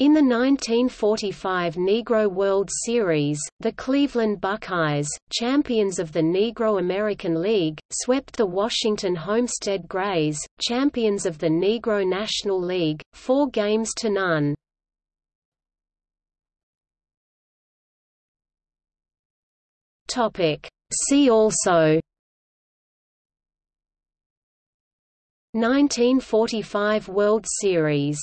In the 1945 Negro World Series, the Cleveland Buckeyes, champions of the Negro American League, swept the Washington Homestead Grays, champions of the Negro National League, four games to none. See also 1945 World Series